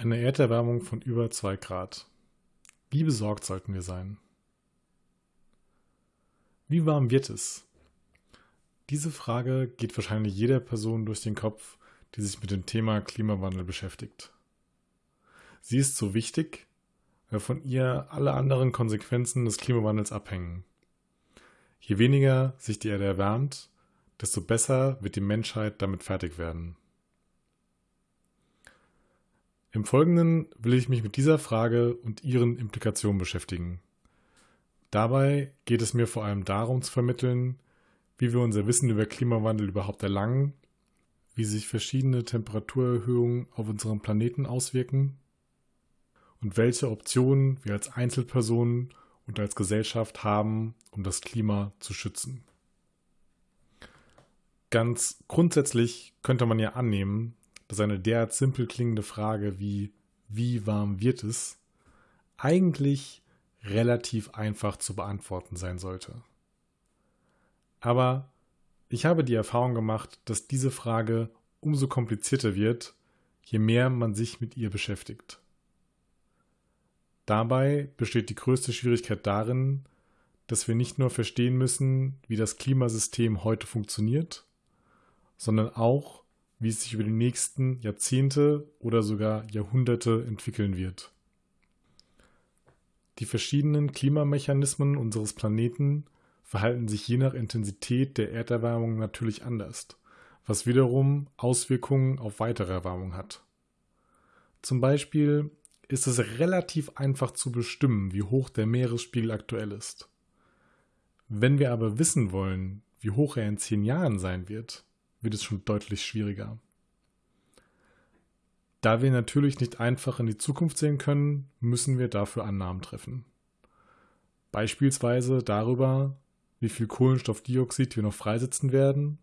Eine Erderwärmung von über 2 Grad. Wie besorgt sollten wir sein? Wie warm wird es? Diese Frage geht wahrscheinlich jeder Person durch den Kopf, die sich mit dem Thema Klimawandel beschäftigt. Sie ist so wichtig, weil von ihr alle anderen Konsequenzen des Klimawandels abhängen. Je weniger sich die Erde erwärmt, desto besser wird die Menschheit damit fertig werden. Im Folgenden will ich mich mit dieser Frage und ihren Implikationen beschäftigen. Dabei geht es mir vor allem darum zu vermitteln, wie wir unser Wissen über Klimawandel überhaupt erlangen, wie sich verschiedene Temperaturerhöhungen auf unserem Planeten auswirken und welche Optionen wir als Einzelpersonen und als Gesellschaft haben, um das Klima zu schützen. Ganz grundsätzlich könnte man ja annehmen, dass eine derart simpel klingende Frage wie wie warm wird es eigentlich relativ einfach zu beantworten sein sollte. Aber ich habe die Erfahrung gemacht, dass diese Frage umso komplizierter wird, je mehr man sich mit ihr beschäftigt. Dabei besteht die größte Schwierigkeit darin, dass wir nicht nur verstehen müssen, wie das Klimasystem heute funktioniert, sondern auch, wie es sich über die nächsten Jahrzehnte oder sogar Jahrhunderte entwickeln wird. Die verschiedenen Klimamechanismen unseres Planeten verhalten sich je nach Intensität der Erderwärmung natürlich anders, was wiederum Auswirkungen auf weitere Erwärmung hat. Zum Beispiel ist es relativ einfach zu bestimmen, wie hoch der Meeresspiegel aktuell ist. Wenn wir aber wissen wollen, wie hoch er in zehn Jahren sein wird, wird es schon deutlich schwieriger. Da wir natürlich nicht einfach in die Zukunft sehen können, müssen wir dafür Annahmen treffen. Beispielsweise darüber, wie viel Kohlenstoffdioxid wir noch freisetzen werden,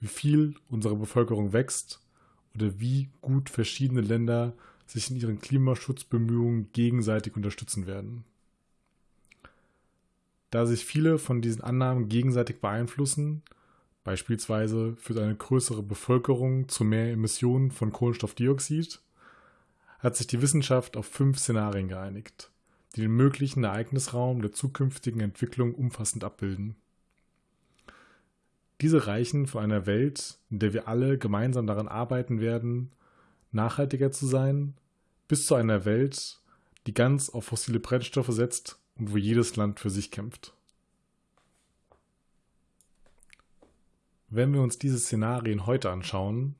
wie viel unsere Bevölkerung wächst oder wie gut verschiedene Länder sich in ihren Klimaschutzbemühungen gegenseitig unterstützen werden. Da sich viele von diesen Annahmen gegenseitig beeinflussen, Beispielsweise führt eine größere Bevölkerung zu mehr Emissionen von Kohlenstoffdioxid, hat sich die Wissenschaft auf fünf Szenarien geeinigt, die den möglichen Ereignisraum der zukünftigen Entwicklung umfassend abbilden. Diese reichen von einer Welt, in der wir alle gemeinsam daran arbeiten werden, nachhaltiger zu sein, bis zu einer Welt, die ganz auf fossile Brennstoffe setzt und wo jedes Land für sich kämpft. Wenn wir uns diese Szenarien heute anschauen,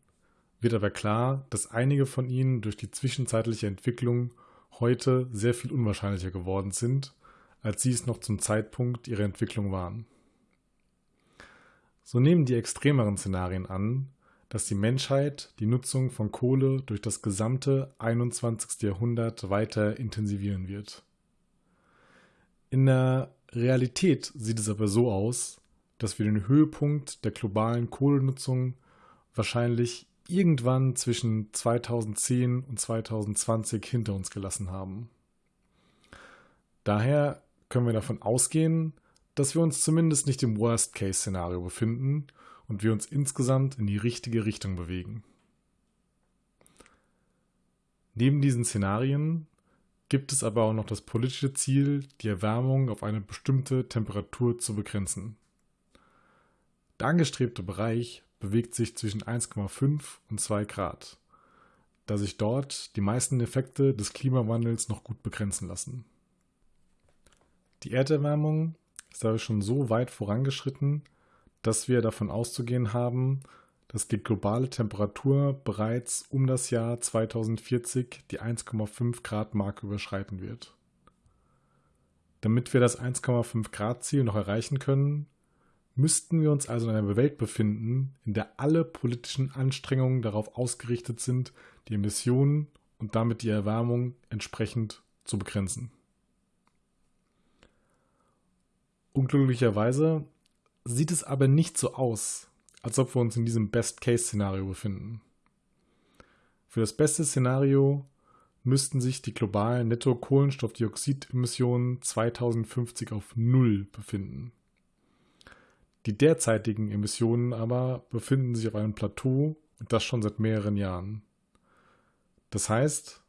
wird aber klar, dass einige von ihnen durch die zwischenzeitliche Entwicklung heute sehr viel unwahrscheinlicher geworden sind, als sie es noch zum Zeitpunkt ihrer Entwicklung waren. So nehmen die extremeren Szenarien an, dass die Menschheit die Nutzung von Kohle durch das gesamte 21. Jahrhundert weiter intensivieren wird. In der Realität sieht es aber so aus, dass wir den Höhepunkt der globalen Kohlenutzung wahrscheinlich irgendwann zwischen 2010 und 2020 hinter uns gelassen haben. Daher können wir davon ausgehen, dass wir uns zumindest nicht im Worst-Case-Szenario befinden und wir uns insgesamt in die richtige Richtung bewegen. Neben diesen Szenarien gibt es aber auch noch das politische Ziel, die Erwärmung auf eine bestimmte Temperatur zu begrenzen. Der angestrebte Bereich bewegt sich zwischen 1,5 und 2 Grad, da sich dort die meisten Effekte des Klimawandels noch gut begrenzen lassen. Die Erderwärmung ist aber schon so weit vorangeschritten, dass wir davon auszugehen haben, dass die globale Temperatur bereits um das Jahr 2040 die 1,5 Grad Marke überschreiten wird. Damit wir das 1,5 Grad Ziel noch erreichen können, müssten wir uns also in einer Welt befinden, in der alle politischen Anstrengungen darauf ausgerichtet sind, die Emissionen und damit die Erwärmung entsprechend zu begrenzen. Unglücklicherweise sieht es aber nicht so aus, als ob wir uns in diesem Best-Case-Szenario befinden. Für das beste Szenario müssten sich die globalen Netto-Kohlenstoffdioxidemissionen 2050 auf Null befinden. Die derzeitigen Emissionen aber befinden sich auf einem Plateau und das schon seit mehreren Jahren. Das heißt,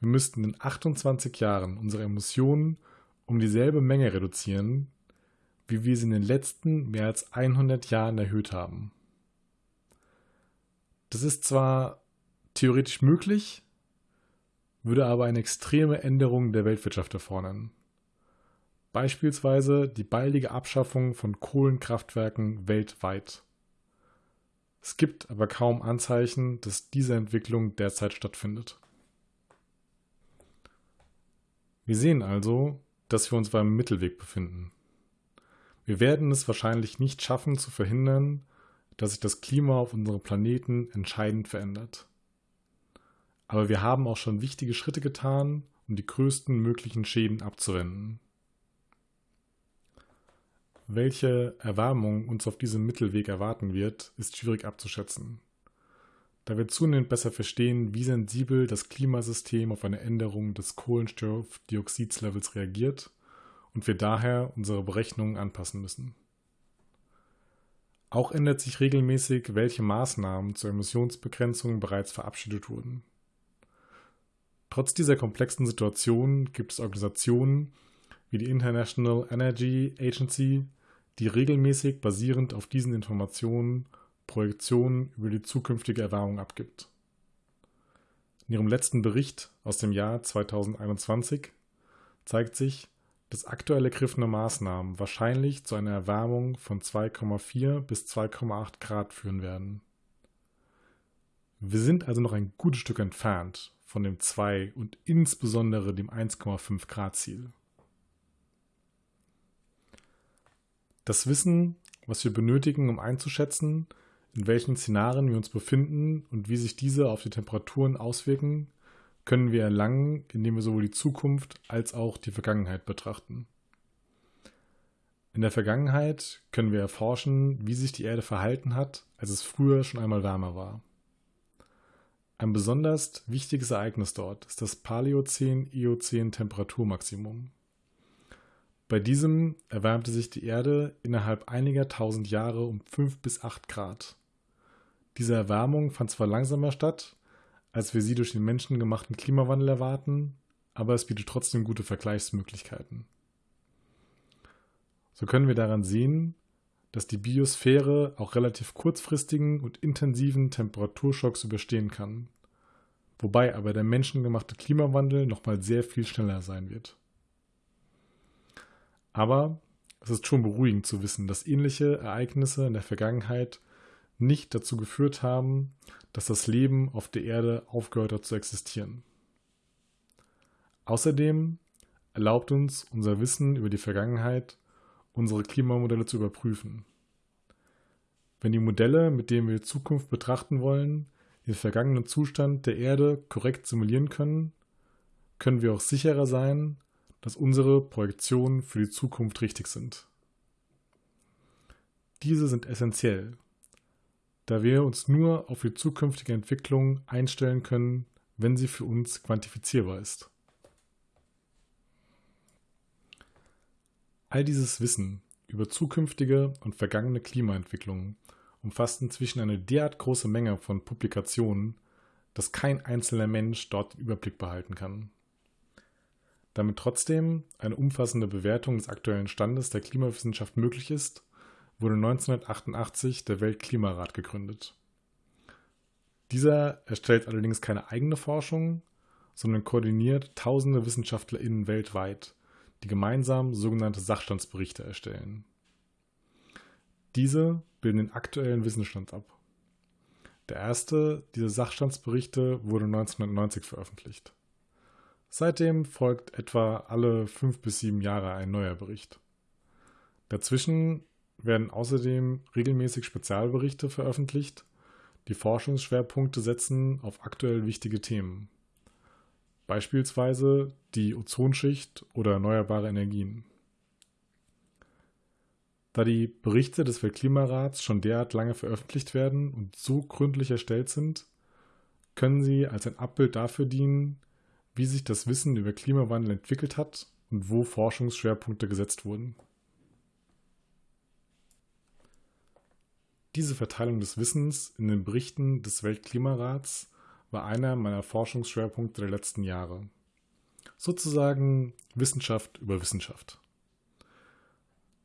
wir müssten in 28 Jahren unsere Emissionen um dieselbe Menge reduzieren, wie wir sie in den letzten mehr als 100 Jahren erhöht haben. Das ist zwar theoretisch möglich, würde aber eine extreme Änderung der Weltwirtschaft erfordern. Beispielsweise die baldige Abschaffung von Kohlenkraftwerken weltweit. Es gibt aber kaum Anzeichen, dass diese Entwicklung derzeit stattfindet. Wir sehen also, dass wir uns beim Mittelweg befinden. Wir werden es wahrscheinlich nicht schaffen zu verhindern, dass sich das Klima auf unserem Planeten entscheidend verändert. Aber wir haben auch schon wichtige Schritte getan, um die größten möglichen Schäden abzuwenden. Welche Erwärmung uns auf diesem Mittelweg erwarten wird, ist schwierig abzuschätzen. Da wir zunehmend besser verstehen, wie sensibel das Klimasystem auf eine Änderung des Kohlenstoffdioxidlevels reagiert und wir daher unsere Berechnungen anpassen müssen. Auch ändert sich regelmäßig, welche Maßnahmen zur Emissionsbegrenzung bereits verabschiedet wurden. Trotz dieser komplexen Situation gibt es Organisationen wie die International Energy Agency, die regelmäßig basierend auf diesen Informationen Projektionen über die zukünftige Erwärmung abgibt. In ihrem letzten Bericht aus dem Jahr 2021 zeigt sich, dass aktuell ergriffene Maßnahmen wahrscheinlich zu einer Erwärmung von 2,4 bis 2,8 Grad führen werden. Wir sind also noch ein gutes Stück entfernt von dem 2 und insbesondere dem 1,5 Grad Ziel. Das Wissen, was wir benötigen, um einzuschätzen, in welchen Szenarien wir uns befinden und wie sich diese auf die Temperaturen auswirken, können wir erlangen, indem wir sowohl die Zukunft als auch die Vergangenheit betrachten. In der Vergangenheit können wir erforschen, wie sich die Erde verhalten hat, als es früher schon einmal wärmer war. Ein besonders wichtiges Ereignis dort ist das Paläozän-Eozän-Temperaturmaximum. Bei diesem erwärmte sich die Erde innerhalb einiger tausend Jahre um 5 bis 8 Grad. Diese Erwärmung fand zwar langsamer statt, als wir sie durch den menschengemachten Klimawandel erwarten, aber es bietet trotzdem gute Vergleichsmöglichkeiten. So können wir daran sehen, dass die Biosphäre auch relativ kurzfristigen und intensiven Temperaturschocks überstehen kann, wobei aber der menschengemachte Klimawandel nochmal sehr viel schneller sein wird. Aber es ist schon beruhigend zu wissen, dass ähnliche Ereignisse in der Vergangenheit nicht dazu geführt haben, dass das Leben auf der Erde aufgehört hat zu existieren. Außerdem erlaubt uns unser Wissen über die Vergangenheit, unsere Klimamodelle zu überprüfen. Wenn die Modelle, mit denen wir die Zukunft betrachten wollen, den vergangenen Zustand der Erde korrekt simulieren können, können wir auch sicherer sein, dass unsere Projektionen für die Zukunft richtig sind. Diese sind essentiell, da wir uns nur auf die zukünftige Entwicklung einstellen können, wenn sie für uns quantifizierbar ist. All dieses Wissen über zukünftige und vergangene Klimaentwicklungen umfasst inzwischen eine derart große Menge von Publikationen, dass kein einzelner Mensch dort den Überblick behalten kann. Damit trotzdem eine umfassende Bewertung des aktuellen Standes der Klimawissenschaft möglich ist, wurde 1988 der Weltklimarat gegründet. Dieser erstellt allerdings keine eigene Forschung, sondern koordiniert tausende WissenschaftlerInnen weltweit, die gemeinsam sogenannte Sachstandsberichte erstellen. Diese bilden den aktuellen Wissensstand ab. Der erste dieser Sachstandsberichte wurde 1990 veröffentlicht. Seitdem folgt etwa alle fünf bis sieben Jahre ein neuer Bericht. Dazwischen werden außerdem regelmäßig Spezialberichte veröffentlicht, die Forschungsschwerpunkte setzen auf aktuell wichtige Themen, beispielsweise die Ozonschicht oder erneuerbare Energien. Da die Berichte des Weltklimarats schon derart lange veröffentlicht werden und so gründlich erstellt sind, können sie als ein Abbild dafür dienen, wie sich das Wissen über Klimawandel entwickelt hat und wo Forschungsschwerpunkte gesetzt wurden. Diese Verteilung des Wissens in den Berichten des Weltklimarats war einer meiner Forschungsschwerpunkte der letzten Jahre. Sozusagen Wissenschaft über Wissenschaft.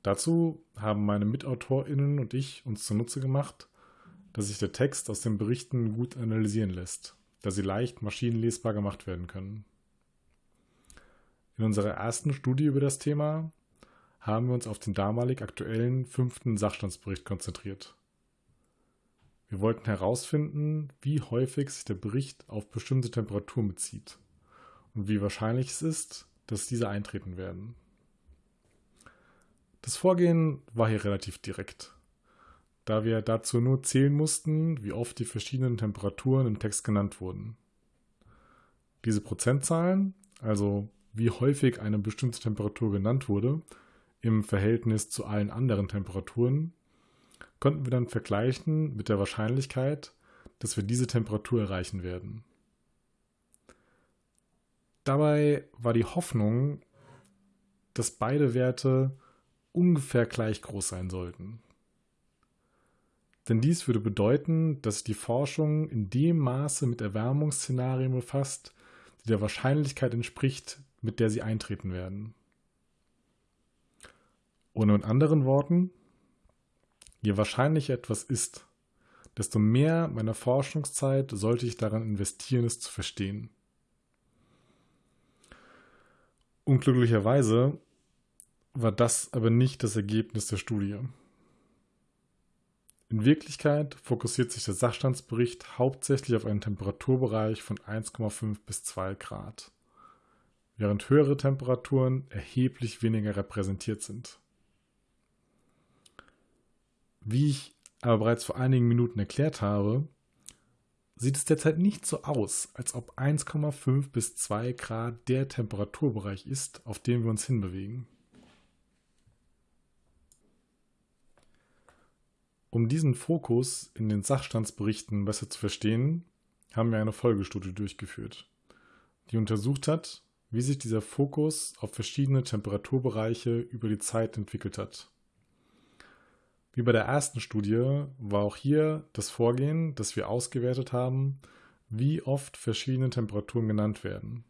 Dazu haben meine MitautorInnen und ich uns zunutze gemacht, dass sich der Text aus den Berichten gut analysieren lässt, da sie leicht maschinenlesbar gemacht werden können. In unserer ersten Studie über das Thema haben wir uns auf den damalig aktuellen fünften Sachstandsbericht konzentriert. Wir wollten herausfinden, wie häufig sich der Bericht auf bestimmte Temperaturen bezieht und wie wahrscheinlich es ist, dass diese eintreten werden. Das Vorgehen war hier relativ direkt, da wir dazu nur zählen mussten, wie oft die verschiedenen Temperaturen im Text genannt wurden. Diese Prozentzahlen, also wie häufig eine bestimmte Temperatur genannt wurde, im Verhältnis zu allen anderen Temperaturen, konnten wir dann vergleichen mit der Wahrscheinlichkeit, dass wir diese Temperatur erreichen werden. Dabei war die Hoffnung, dass beide Werte ungefähr gleich groß sein sollten. Denn dies würde bedeuten, dass die Forschung in dem Maße mit Erwärmungsszenarien befasst, die der Wahrscheinlichkeit entspricht, mit der sie eintreten werden. Oder in anderen Worten, je wahrscheinlicher etwas ist, desto mehr meiner Forschungszeit sollte ich daran investieren, es zu verstehen. Unglücklicherweise war das aber nicht das Ergebnis der Studie. In Wirklichkeit fokussiert sich der Sachstandsbericht hauptsächlich auf einen Temperaturbereich von 1,5 bis 2 Grad, während höhere Temperaturen erheblich weniger repräsentiert sind. Wie ich aber bereits vor einigen Minuten erklärt habe, sieht es derzeit nicht so aus, als ob 1,5 bis 2 Grad der Temperaturbereich ist, auf dem wir uns hinbewegen. Um diesen Fokus in den Sachstandsberichten besser zu verstehen, haben wir eine Folgestudie durchgeführt, die untersucht hat, wie sich dieser Fokus auf verschiedene Temperaturbereiche über die Zeit entwickelt hat. Wie bei der ersten Studie war auch hier das Vorgehen, dass wir ausgewertet haben, wie oft verschiedene Temperaturen genannt werden.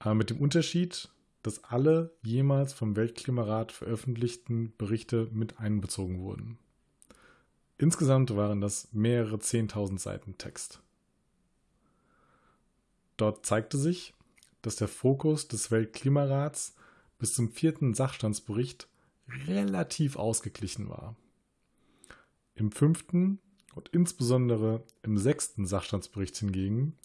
Aber mit dem Unterschied, dass alle jemals vom Weltklimarat veröffentlichten Berichte mit einbezogen wurden. Insgesamt waren das mehrere 10.000 Seiten Text. Dort zeigte sich, dass der Fokus des Weltklimarats bis zum vierten Sachstandsbericht relativ ausgeglichen war. Im fünften und insbesondere im sechsten Sachstandsbericht hingegen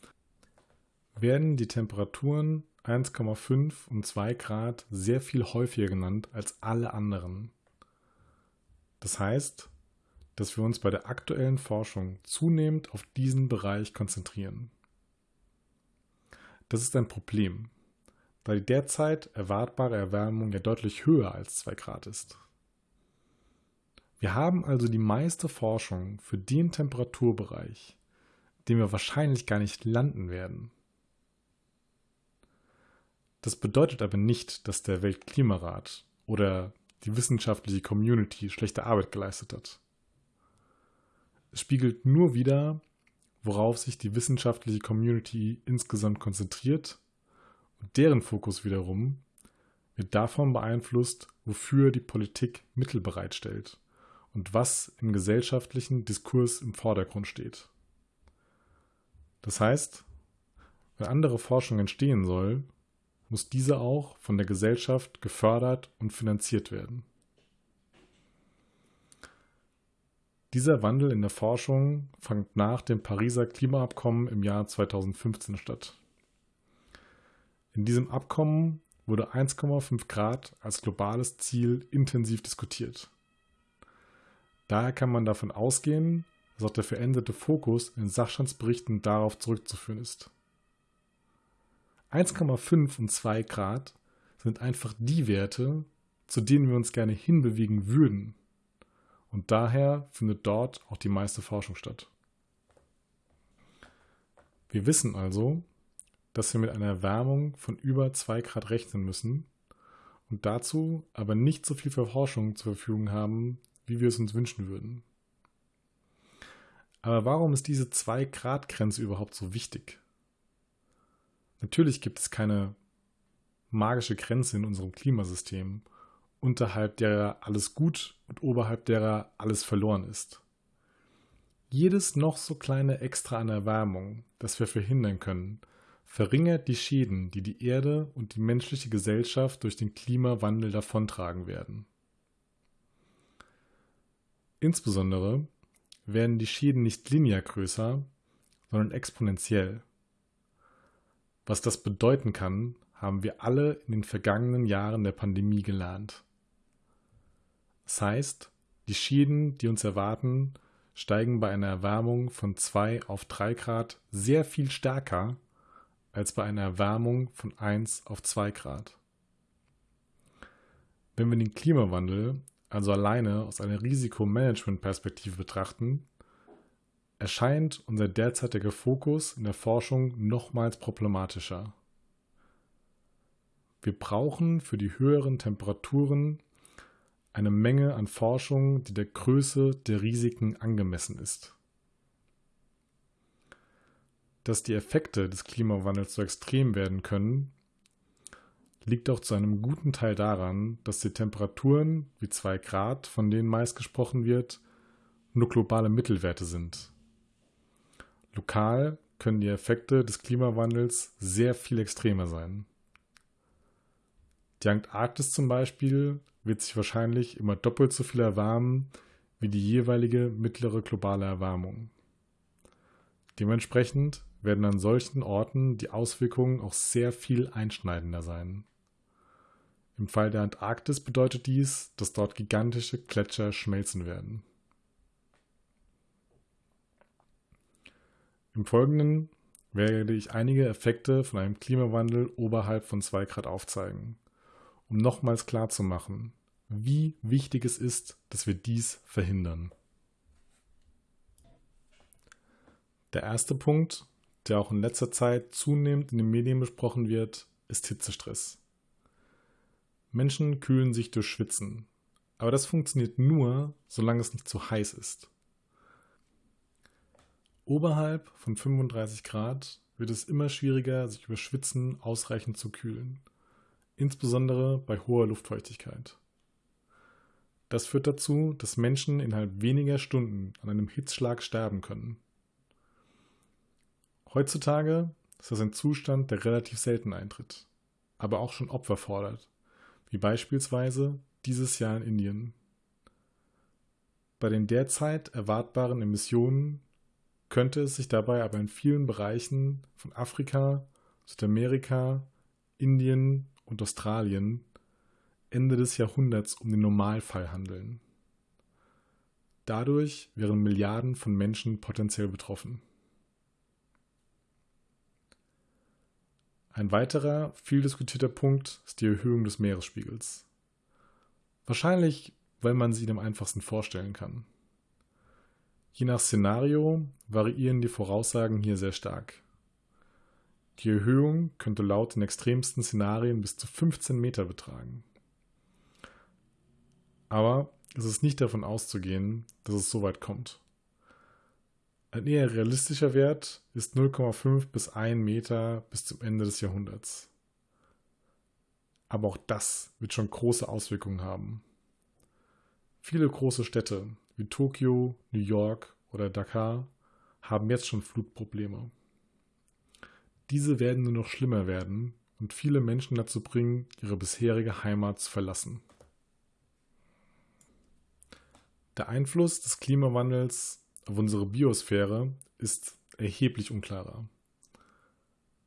werden die Temperaturen 1,5 und 2 Grad sehr viel häufiger genannt als alle anderen. Das heißt, dass wir uns bei der aktuellen Forschung zunehmend auf diesen Bereich konzentrieren. Das ist ein Problem, da die derzeit erwartbare Erwärmung ja deutlich höher als 2 Grad ist. Wir haben also die meiste Forschung für den Temperaturbereich, den wir wahrscheinlich gar nicht landen werden. Das bedeutet aber nicht, dass der Weltklimarat oder die wissenschaftliche Community schlechte Arbeit geleistet hat. Es spiegelt nur wider, worauf sich die wissenschaftliche Community insgesamt konzentriert und deren Fokus wiederum wird davon beeinflusst, wofür die Politik Mittel bereitstellt und was im gesellschaftlichen Diskurs im Vordergrund steht. Das heißt, wenn andere Forschung entstehen soll, muss diese auch von der Gesellschaft gefördert und finanziert werden. Dieser Wandel in der Forschung fand nach dem Pariser Klimaabkommen im Jahr 2015 statt. In diesem Abkommen wurde 1,5 Grad als globales Ziel intensiv diskutiert. Daher kann man davon ausgehen, dass auch der veränderte Fokus in Sachstandsberichten darauf zurückzuführen ist. 1,5 und 2 Grad sind einfach die Werte, zu denen wir uns gerne hinbewegen würden. Und daher findet dort auch die meiste Forschung statt. Wir wissen also, dass wir mit einer Erwärmung von über 2 Grad rechnen müssen und dazu aber nicht so viel Forschung zur Verfügung haben, wie wir es uns wünschen würden. Aber warum ist diese 2-Grad-Grenze überhaupt so wichtig? Natürlich gibt es keine magische Grenze in unserem Klimasystem, unterhalb derer alles gut und oberhalb derer alles verloren ist. Jedes noch so kleine Extra an Erwärmung, das wir verhindern können, verringert die Schäden, die die Erde und die menschliche Gesellschaft durch den Klimawandel davontragen werden. Insbesondere werden die Schäden nicht linear größer, sondern exponentiell. Was das bedeuten kann, haben wir alle in den vergangenen Jahren der Pandemie gelernt. Das heißt, die Schäden, die uns erwarten, steigen bei einer Erwärmung von 2 auf 3 Grad sehr viel stärker als bei einer Erwärmung von 1 auf 2 Grad. Wenn wir den Klimawandel also alleine aus einer Risikomanagement-Perspektive betrachten, erscheint unser derzeitiger Fokus in der Forschung nochmals problematischer. Wir brauchen für die höheren Temperaturen eine Menge an Forschung, die der Größe der Risiken angemessen ist. Dass die Effekte des Klimawandels so extrem werden können, liegt auch zu einem guten Teil daran, dass die Temperaturen wie 2 Grad, von denen meist gesprochen wird, nur globale Mittelwerte sind. Lokal können die Effekte des Klimawandels sehr viel extremer sein. Die Antarktis zum Beispiel wird sich wahrscheinlich immer doppelt so viel erwärmen wie die jeweilige mittlere globale Erwärmung. Dementsprechend werden an solchen Orten die Auswirkungen auch sehr viel einschneidender sein. Im Fall der Antarktis bedeutet dies, dass dort gigantische Gletscher schmelzen werden. Im Folgenden werde ich einige Effekte von einem Klimawandel oberhalb von 2 Grad aufzeigen, um nochmals klarzumachen, wie wichtig es ist, dass wir dies verhindern. Der erste Punkt, der auch in letzter Zeit zunehmend in den Medien besprochen wird, ist Hitzestress. Menschen kühlen sich durch Schwitzen. Aber das funktioniert nur, solange es nicht zu heiß ist. Oberhalb von 35 Grad wird es immer schwieriger, sich über Schwitzen ausreichend zu kühlen, insbesondere bei hoher Luftfeuchtigkeit. Das führt dazu, dass Menschen innerhalb weniger Stunden an einem Hitzschlag sterben können. Heutzutage ist das ein Zustand, der relativ selten eintritt, aber auch schon Opfer fordert, wie beispielsweise dieses Jahr in Indien. Bei den derzeit erwartbaren Emissionen könnte es sich dabei aber in vielen Bereichen von Afrika, Südamerika, Indien und Australien Ende des Jahrhunderts um den Normalfall handeln. Dadurch wären Milliarden von Menschen potenziell betroffen. Ein weiterer, viel diskutierter Punkt ist die Erhöhung des Meeresspiegels. Wahrscheinlich, weil man sie am einfachsten vorstellen kann. Je nach Szenario variieren die Voraussagen hier sehr stark. Die Erhöhung könnte laut den extremsten Szenarien bis zu 15 Meter betragen. Aber es ist nicht davon auszugehen, dass es so weit kommt. Ein eher realistischer Wert ist 0,5 bis 1 Meter bis zum Ende des Jahrhunderts. Aber auch das wird schon große Auswirkungen haben. Viele große Städte wie Tokio, New York oder Dakar haben jetzt schon Flutprobleme. Diese werden nur noch schlimmer werden und viele Menschen dazu bringen, ihre bisherige Heimat zu verlassen. Der Einfluss des Klimawandels auf unsere Biosphäre ist erheblich unklarer.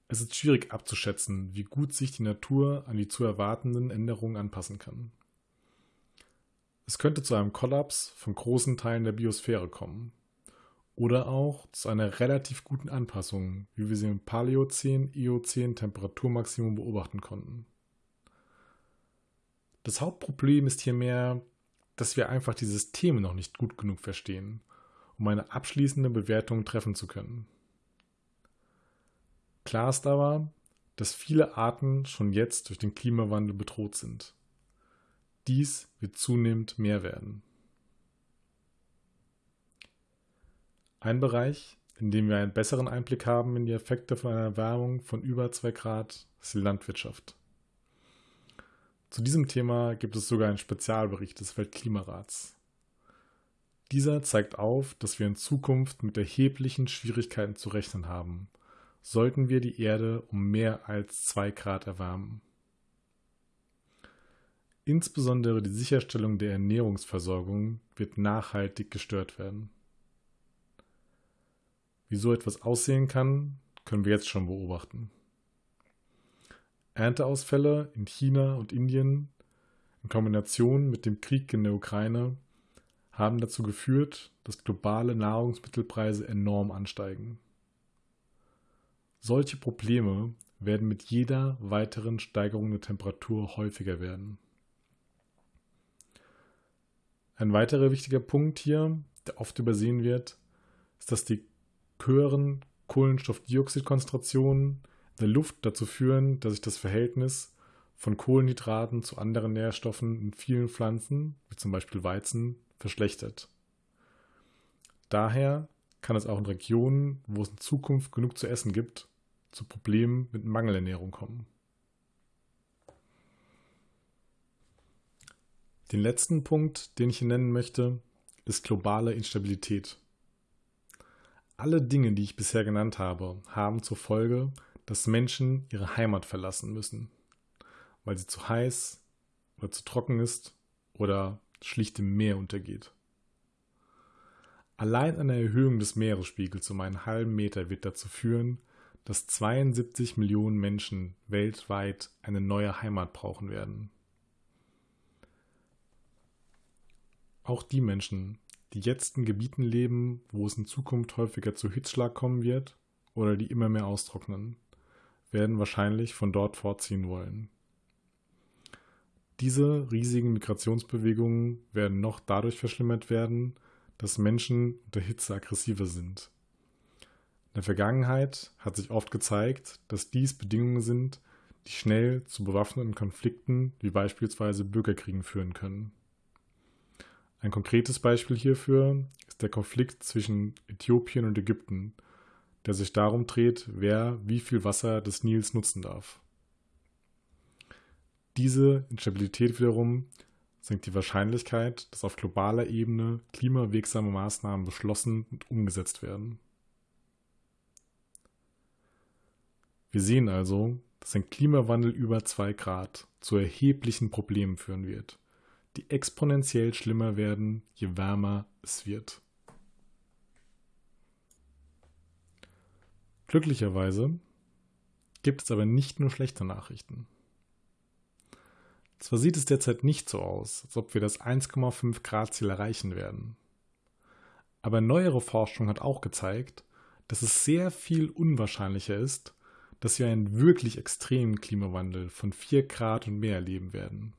Es ist schwierig abzuschätzen, wie gut sich die Natur an die zu erwartenden Änderungen anpassen kann. Es könnte zu einem Kollaps von großen Teilen der Biosphäre kommen. Oder auch zu einer relativ guten Anpassung, wie wir sie im Paläozän-Eozän Temperaturmaximum beobachten konnten. Das Hauptproblem ist hier mehr, dass wir einfach die Systeme noch nicht gut genug verstehen um eine abschließende Bewertung treffen zu können. Klar ist aber, dass viele Arten schon jetzt durch den Klimawandel bedroht sind. Dies wird zunehmend mehr werden. Ein Bereich, in dem wir einen besseren Einblick haben in die Effekte von einer Erwärmung von über 2 Grad, ist die Landwirtschaft. Zu diesem Thema gibt es sogar einen Spezialbericht des Weltklimarats. Dieser zeigt auf, dass wir in Zukunft mit erheblichen Schwierigkeiten zu rechnen haben, sollten wir die Erde um mehr als 2 Grad erwärmen. Insbesondere die Sicherstellung der Ernährungsversorgung wird nachhaltig gestört werden. Wie so etwas aussehen kann, können wir jetzt schon beobachten. Ernteausfälle in China und Indien in Kombination mit dem Krieg in der Ukraine haben dazu geführt, dass globale Nahrungsmittelpreise enorm ansteigen. Solche Probleme werden mit jeder weiteren Steigerung der Temperatur häufiger werden. Ein weiterer wichtiger Punkt hier, der oft übersehen wird, ist, dass die höheren Kohlenstoffdioxidkonzentrationen in der Luft dazu führen, dass sich das Verhältnis von Kohlenhydraten zu anderen Nährstoffen in vielen Pflanzen, wie zum Beispiel Weizen, verschlechtert. Daher kann es auch in Regionen, wo es in Zukunft genug zu essen gibt, zu Problemen mit Mangelernährung kommen. Den letzten Punkt, den ich hier nennen möchte, ist globale Instabilität. Alle Dinge, die ich bisher genannt habe, haben zur Folge, dass Menschen ihre Heimat verlassen müssen, weil sie zu heiß oder zu trocken ist oder schlicht im Meer untergeht. Allein eine Erhöhung des Meeresspiegels um einen halben Meter wird dazu führen, dass 72 Millionen Menschen weltweit eine neue Heimat brauchen werden. Auch die Menschen, die jetzt in Gebieten leben, wo es in Zukunft häufiger zu Hitzschlag kommen wird oder die immer mehr austrocknen, werden wahrscheinlich von dort vorziehen wollen. Diese riesigen Migrationsbewegungen werden noch dadurch verschlimmert werden, dass Menschen unter Hitze aggressiver sind. In der Vergangenheit hat sich oft gezeigt, dass dies Bedingungen sind, die schnell zu bewaffneten Konflikten wie beispielsweise Bürgerkriegen führen können. Ein konkretes Beispiel hierfür ist der Konflikt zwischen Äthiopien und Ägypten, der sich darum dreht, wer wie viel Wasser des Nils nutzen darf. Diese Instabilität wiederum senkt die Wahrscheinlichkeit, dass auf globaler Ebene klimawirksame Maßnahmen beschlossen und umgesetzt werden. Wir sehen also, dass ein Klimawandel über 2 Grad zu erheblichen Problemen führen wird die exponentiell schlimmer werden, je wärmer es wird. Glücklicherweise gibt es aber nicht nur schlechte Nachrichten. Zwar sieht es derzeit nicht so aus, als ob wir das 1,5 Grad Ziel erreichen werden. Aber neuere Forschung hat auch gezeigt, dass es sehr viel unwahrscheinlicher ist, dass wir einen wirklich extremen Klimawandel von 4 Grad und mehr erleben werden.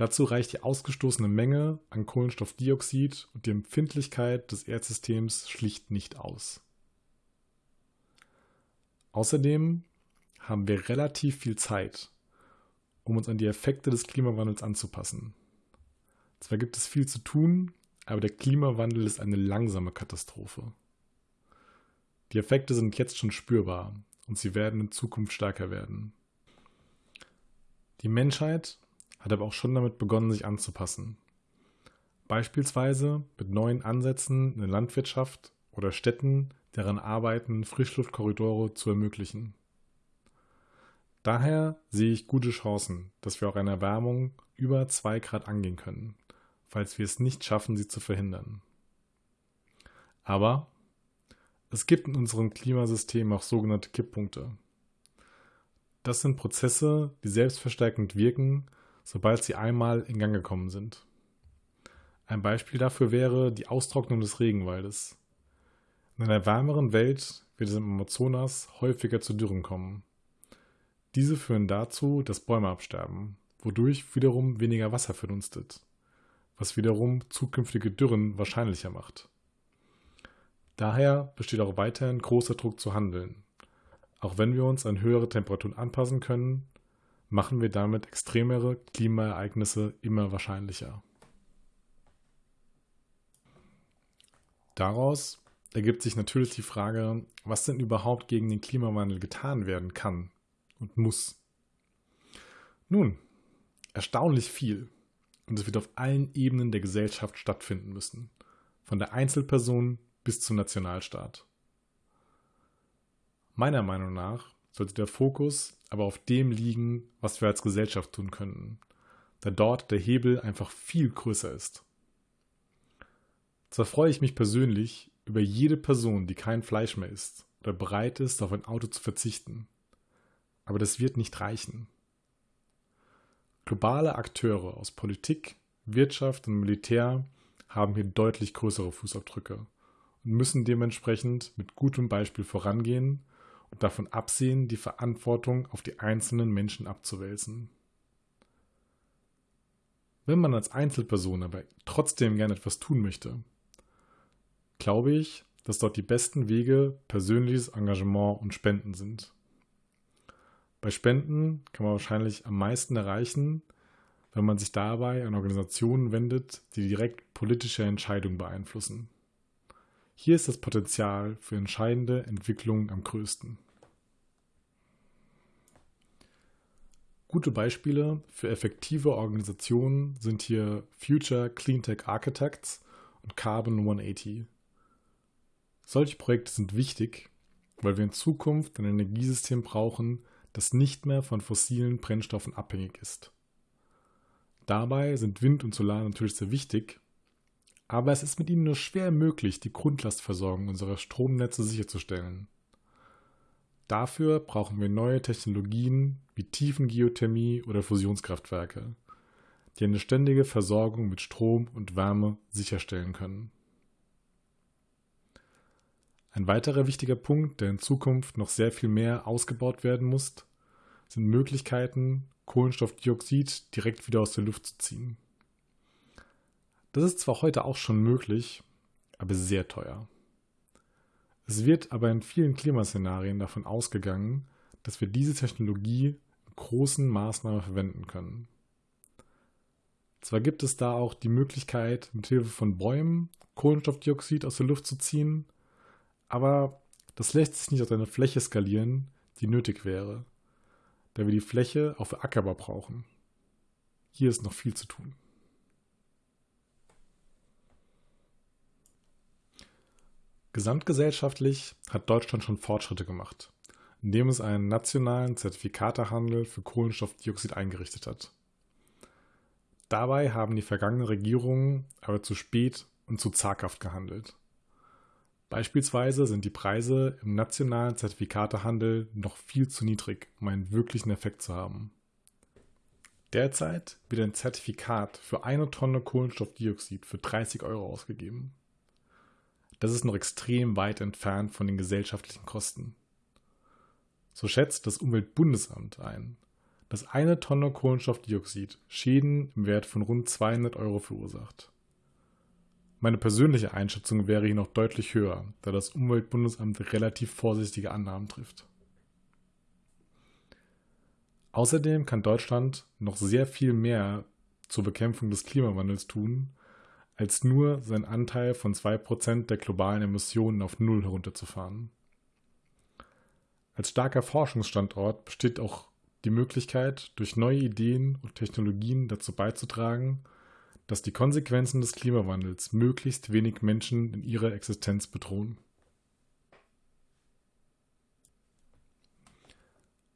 Dazu reicht die ausgestoßene Menge an Kohlenstoffdioxid und die Empfindlichkeit des Erdsystems schlicht nicht aus. Außerdem haben wir relativ viel Zeit, um uns an die Effekte des Klimawandels anzupassen. Zwar gibt es viel zu tun, aber der Klimawandel ist eine langsame Katastrophe. Die Effekte sind jetzt schon spürbar und sie werden in Zukunft stärker werden. Die Menschheit hat aber auch schon damit begonnen, sich anzupassen. Beispielsweise mit neuen Ansätzen in der Landwirtschaft oder Städten, deren Arbeiten Frischluftkorridore zu ermöglichen. Daher sehe ich gute Chancen, dass wir auch eine Erwärmung über 2 Grad angehen können, falls wir es nicht schaffen, sie zu verhindern. Aber es gibt in unserem Klimasystem auch sogenannte Kipppunkte. Das sind Prozesse, die selbstverstärkend wirken sobald sie einmal in Gang gekommen sind. Ein Beispiel dafür wäre die Austrocknung des Regenwaldes. In einer wärmeren Welt wird es im Amazonas häufiger zu Dürren kommen. Diese führen dazu, dass Bäume absterben, wodurch wiederum weniger Wasser verdunstet, was wiederum zukünftige Dürren wahrscheinlicher macht. Daher besteht auch weiterhin großer Druck zu handeln. Auch wenn wir uns an höhere Temperaturen anpassen können, machen wir damit extremere Klimaereignisse immer wahrscheinlicher. Daraus ergibt sich natürlich die Frage, was denn überhaupt gegen den Klimawandel getan werden kann und muss. Nun, erstaunlich viel. Und es wird auf allen Ebenen der Gesellschaft stattfinden müssen. Von der Einzelperson bis zum Nationalstaat. Meiner Meinung nach sollte der Fokus aber auf dem liegen, was wir als Gesellschaft tun könnten, da dort der Hebel einfach viel größer ist. Zwar freue ich mich persönlich über jede Person, die kein Fleisch mehr isst oder bereit ist, auf ein Auto zu verzichten, aber das wird nicht reichen. Globale Akteure aus Politik, Wirtschaft und Militär haben hier deutlich größere Fußabdrücke und müssen dementsprechend mit gutem Beispiel vorangehen und davon absehen, die Verantwortung auf die einzelnen Menschen abzuwälzen. Wenn man als Einzelperson aber trotzdem gerne etwas tun möchte, glaube ich, dass dort die besten Wege persönliches Engagement und Spenden sind. Bei Spenden kann man wahrscheinlich am meisten erreichen, wenn man sich dabei an Organisationen wendet, die direkt politische Entscheidungen beeinflussen. Hier ist das Potenzial für entscheidende Entwicklungen am größten. Gute Beispiele für effektive Organisationen sind hier Future Cleantech Architects und Carbon 180. Solche Projekte sind wichtig, weil wir in Zukunft ein Energiesystem brauchen, das nicht mehr von fossilen Brennstoffen abhängig ist. Dabei sind Wind und Solar natürlich sehr wichtig, aber es ist mit ihnen nur schwer möglich, die Grundlastversorgung unserer Stromnetze sicherzustellen. Dafür brauchen wir neue Technologien wie Tiefengeothermie oder Fusionskraftwerke, die eine ständige Versorgung mit Strom und Wärme sicherstellen können. Ein weiterer wichtiger Punkt, der in Zukunft noch sehr viel mehr ausgebaut werden muss, sind Möglichkeiten, Kohlenstoffdioxid direkt wieder aus der Luft zu ziehen. Das ist zwar heute auch schon möglich, aber sehr teuer. Es wird aber in vielen Klimaszenarien davon ausgegangen, dass wir diese Technologie in großen Maßnahmen verwenden können. Zwar gibt es da auch die Möglichkeit, mit Hilfe von Bäumen Kohlenstoffdioxid aus der Luft zu ziehen, aber das lässt sich nicht auf eine Fläche skalieren, die nötig wäre, da wir die Fläche auch für Ackerbau brauchen. Hier ist noch viel zu tun. Gesamtgesellschaftlich hat Deutschland schon Fortschritte gemacht, indem es einen nationalen Zertifikatehandel für Kohlenstoffdioxid eingerichtet hat. Dabei haben die vergangenen Regierungen aber zu spät und zu zaghaft gehandelt. Beispielsweise sind die Preise im nationalen Zertifikatehandel noch viel zu niedrig, um einen wirklichen Effekt zu haben. Derzeit wird ein Zertifikat für eine Tonne Kohlenstoffdioxid für 30 Euro ausgegeben. Das ist noch extrem weit entfernt von den gesellschaftlichen Kosten. So schätzt das Umweltbundesamt ein, dass eine Tonne Kohlenstoffdioxid Schäden im Wert von rund 200 Euro verursacht. Meine persönliche Einschätzung wäre hier noch deutlich höher, da das Umweltbundesamt relativ vorsichtige Annahmen trifft. Außerdem kann Deutschland noch sehr viel mehr zur Bekämpfung des Klimawandels tun, als nur seinen Anteil von 2% der globalen Emissionen auf Null herunterzufahren. Als starker Forschungsstandort besteht auch die Möglichkeit, durch neue Ideen und Technologien dazu beizutragen, dass die Konsequenzen des Klimawandels möglichst wenig Menschen in ihrer Existenz bedrohen.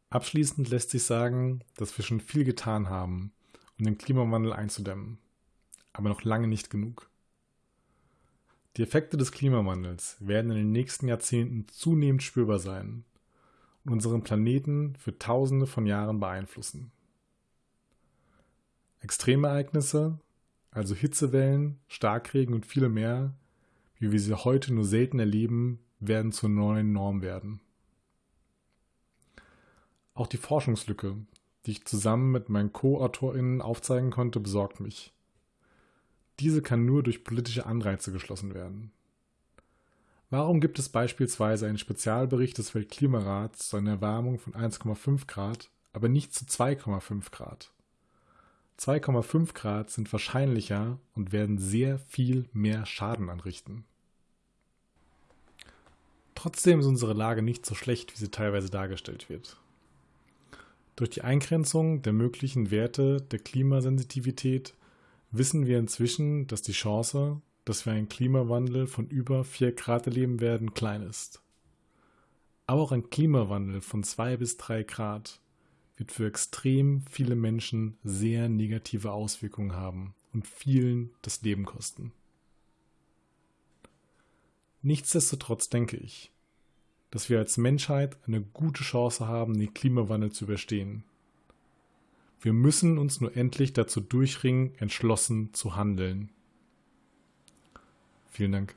Abschließend lässt sich sagen, dass wir schon viel getan haben, um den Klimawandel einzudämmen aber noch lange nicht genug. Die Effekte des Klimawandels werden in den nächsten Jahrzehnten zunehmend spürbar sein und unseren Planeten für Tausende von Jahren beeinflussen. Extremereignisse, also Hitzewellen, Starkregen und viele mehr, wie wir sie heute nur selten erleben, werden zur neuen Norm werden. Auch die Forschungslücke, die ich zusammen mit meinen Co-AutorInnen aufzeigen konnte, besorgt mich. Diese kann nur durch politische Anreize geschlossen werden. Warum gibt es beispielsweise einen Spezialbericht des Weltklimarats zu einer Erwärmung von 1,5 Grad, aber nicht zu 2,5 Grad? 2,5 Grad sind wahrscheinlicher und werden sehr viel mehr Schaden anrichten. Trotzdem ist unsere Lage nicht so schlecht, wie sie teilweise dargestellt wird. Durch die Eingrenzung der möglichen Werte der Klimasensitivität wissen wir inzwischen, dass die Chance, dass wir einen Klimawandel von über 4 Grad erleben werden, klein ist. Aber auch ein Klimawandel von 2 bis 3 Grad wird für extrem viele Menschen sehr negative Auswirkungen haben und vielen das Leben kosten. Nichtsdestotrotz denke ich, dass wir als Menschheit eine gute Chance haben, den Klimawandel zu überstehen. Wir müssen uns nur endlich dazu durchringen, entschlossen zu handeln. Vielen Dank.